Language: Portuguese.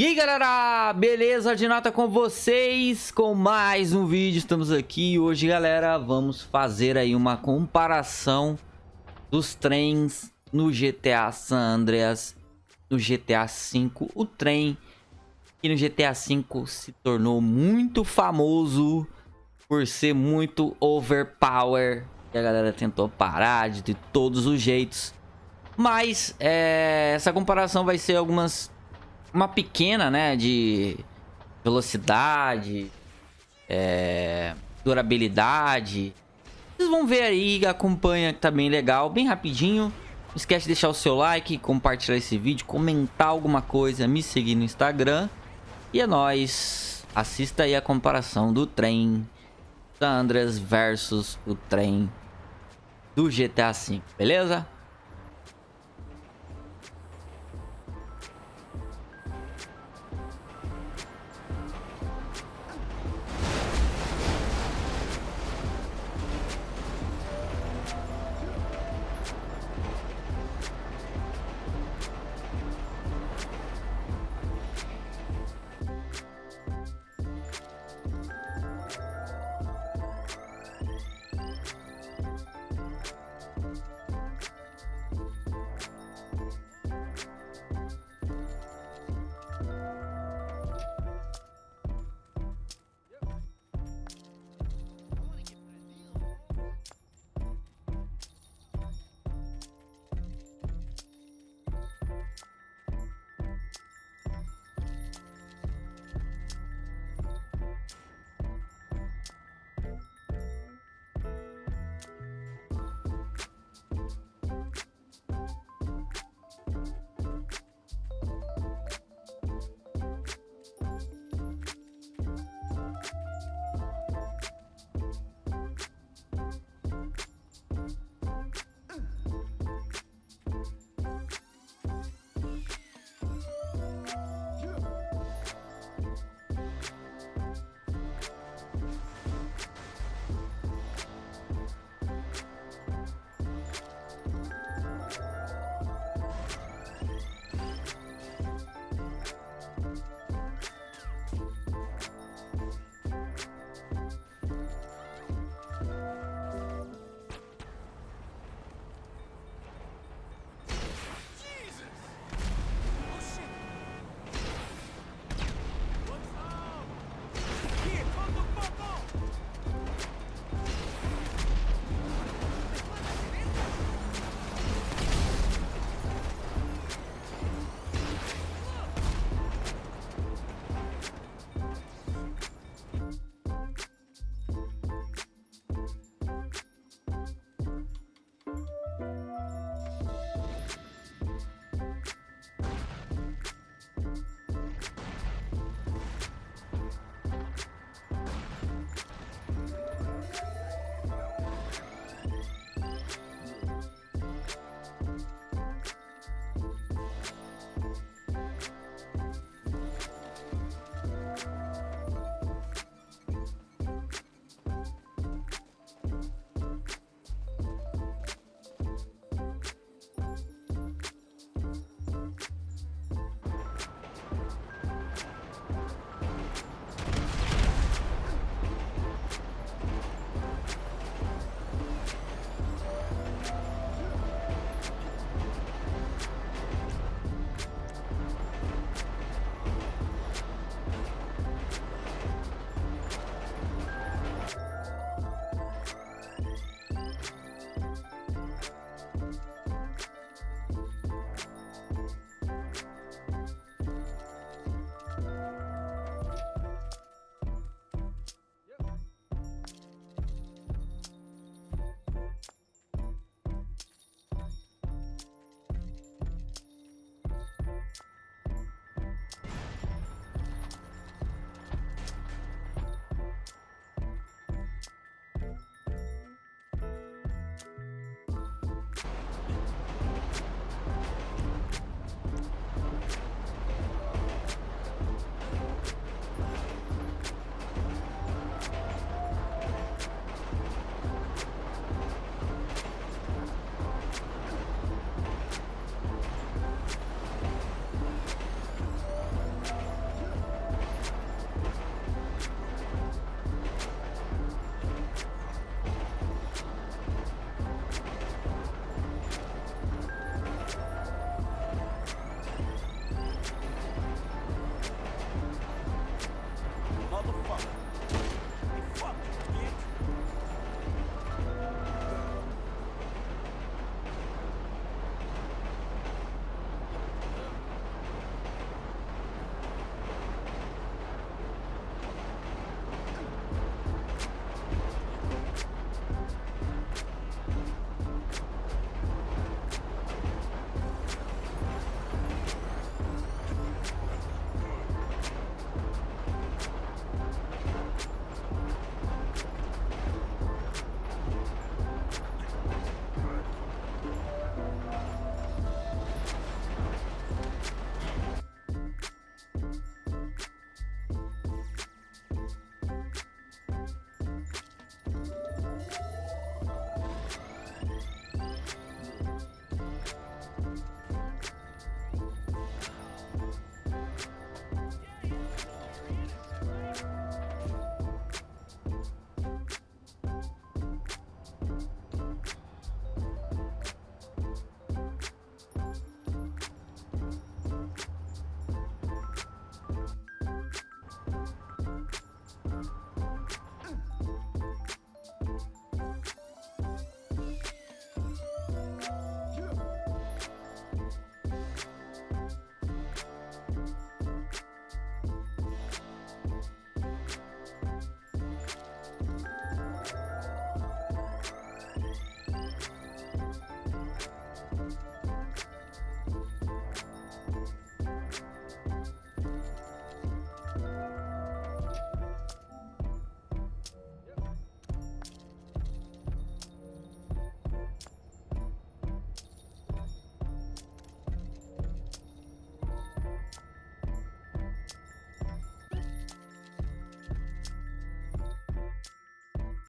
E aí galera, beleza? De nota com vocês? Com mais um vídeo, estamos aqui. Hoje galera, vamos fazer aí uma comparação dos trens no GTA San Andreas, no GTA V, o trem que no GTA V se tornou muito famoso por ser muito overpower, e a galera tentou parar de, de todos os jeitos, mas é, essa comparação vai ser algumas uma pequena, né, de velocidade, é, durabilidade. Vocês vão ver aí, acompanha que tá bem legal, bem rapidinho. Não esquece de deixar o seu like, compartilhar esse vídeo, comentar alguma coisa, me seguir no Instagram. E é nóis. Assista aí a comparação do trem Sandras versus o trem do GTA V, beleza?